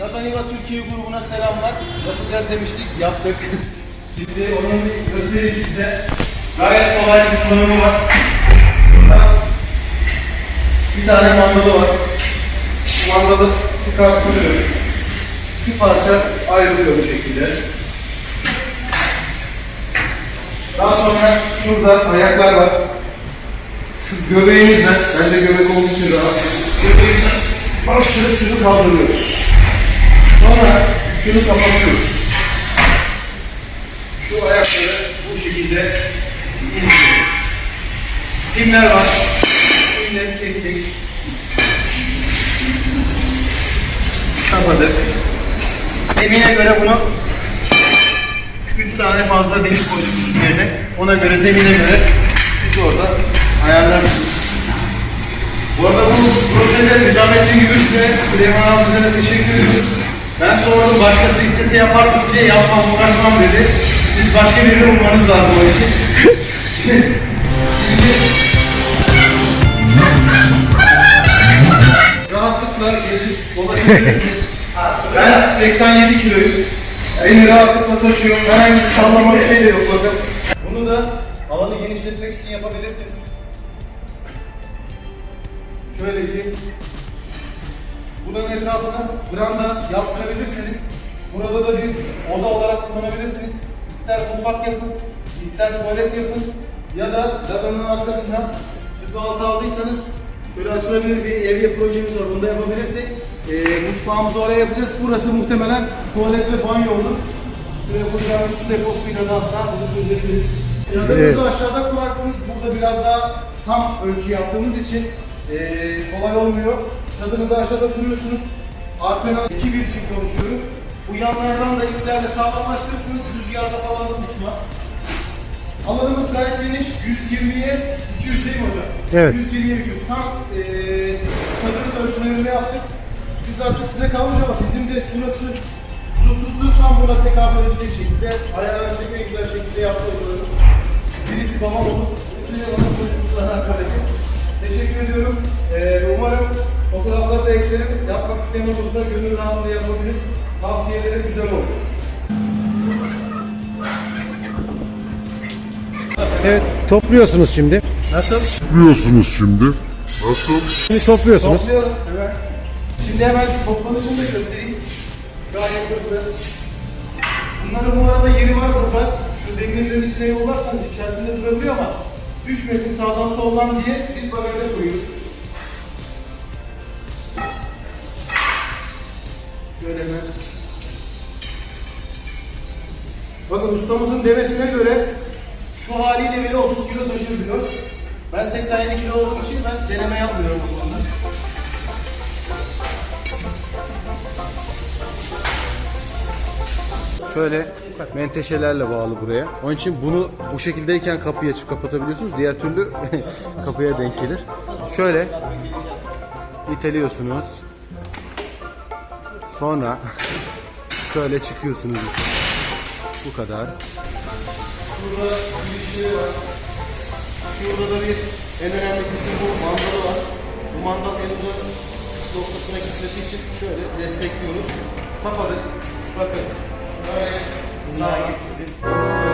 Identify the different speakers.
Speaker 1: Lazaniva Türkiye grubuna selamlar. Yapacağız demiştik, yaptık. Şimdi onun bir göstereyim size. Gayet kolay bir kullanımı var. Şurada bir tane mandalı var. Bu mandalı çıkartıyoruz. Şu parça ayrılıyor bu şekilde. Daha sonra şurada ayaklar var. Şu göbeğimizle, bence göbek olduğu için rahat. Göbeğimizle bastırıp şunu kaldırıyoruz. Sonra şunu kapatıyoruz. Şu ayakları bu şekilde indiriyoruz. Pimler var. Pimleri çektik. Kapadık. Zemine göre bunu 3 tane fazla delik koyduk üzerine. Ona göre zemine göre siz orada ayarlarsınız. Bu arada bu projede Nizamettin Gümüş ve Süleyman abimize teşekkür ediyoruz. Başkası istese yapar mısın diye yapmam uğraşmam dedi. Siz başka birini bulmanız lazım o için. Rahatlıkla gezip dolaşabilirsiniz. Ben 87 kiloyum. Beni rahatlıkla taşıyorum. Herhangi bir sallama bir şey de yok bakın. Bunu da alanı genişletmek için yapabilirsiniz. Şöylece bunun etrafına branda yaptırabilirsiniz. Burada da bir oda olarak kullanabilirsiniz. İster mutfak yapın, ister tuvalet yapın ya da ladanın arkasına tüpü altı aldıysanız şöyle açılabilir bir evye projemiz var. Bunu da yapabilirsek e, mutfağımızı oraya yapacağız. Burası muhtemelen tuvalet ve banyo olur. Şöyle kocaman su deposuyla da hatta bunu çözebiliriz. Çadırınızı aşağıda kurarsınız. Burada biraz daha tam ölçü yaptığımız için e, kolay olmuyor. Çadırınızı aşağıda kuruyorsunuz. Arkadan 2 bir için konuşuyorum. Bu yanlardan da iplerle sağlamlaştırırsınız. Rüzgarda falan da uçmaz. Alanımız gayet geniş. 120'ye 200 değil mi hocam?
Speaker 2: Evet.
Speaker 1: 120'ye 200. Tam e, çadırın ölçülerini yaptık. Siz artık size kalmış ama bizim de şurası şu tuzluğu tam buna tekabül edecek şekilde ayarlanacak isteyen olursa gönül rahatlığıyla yapabilir. Tavsiyeleri güzel olur.
Speaker 2: Evet, topluyorsunuz şimdi.
Speaker 1: Nasıl?
Speaker 3: yapıyorsunuz şimdi? Nasıl?
Speaker 2: Şimdi topluyorsunuz.
Speaker 1: Toplayalım hemen. Şimdi hemen toplanışını da göstereyim. Gayet hızlı. Bunların bu arada yeri var burada. Şu demirlerin içine yollarsanız içerisinde durabiliyor ama düşmesin sağdan soldan diye biz bagajda koyuyoruz. Şöyle hemen. Bakın ustamızın demesine göre şu haliyle bile 30 kilo taşır diyor. Ben 87 kilo olduğum için ben deneme yapmıyorum bu konuda. Şöyle menteşelerle bağlı buraya. Onun için bunu bu şekildeyken kapıyı açıp kapatabiliyorsunuz. Diğer türlü kapıya denk gelir. Şöyle iteliyorsunuz. Sonra şöyle çıkıyorsunuz. Bu kadar. Burada bir şey var. Şurada da bir en önemli kısım bu mandalı var. Bu mandal en uzak noktasına gitmesi için şöyle destekliyoruz. Kapadık. Bakın. Böyle sağa getirdim.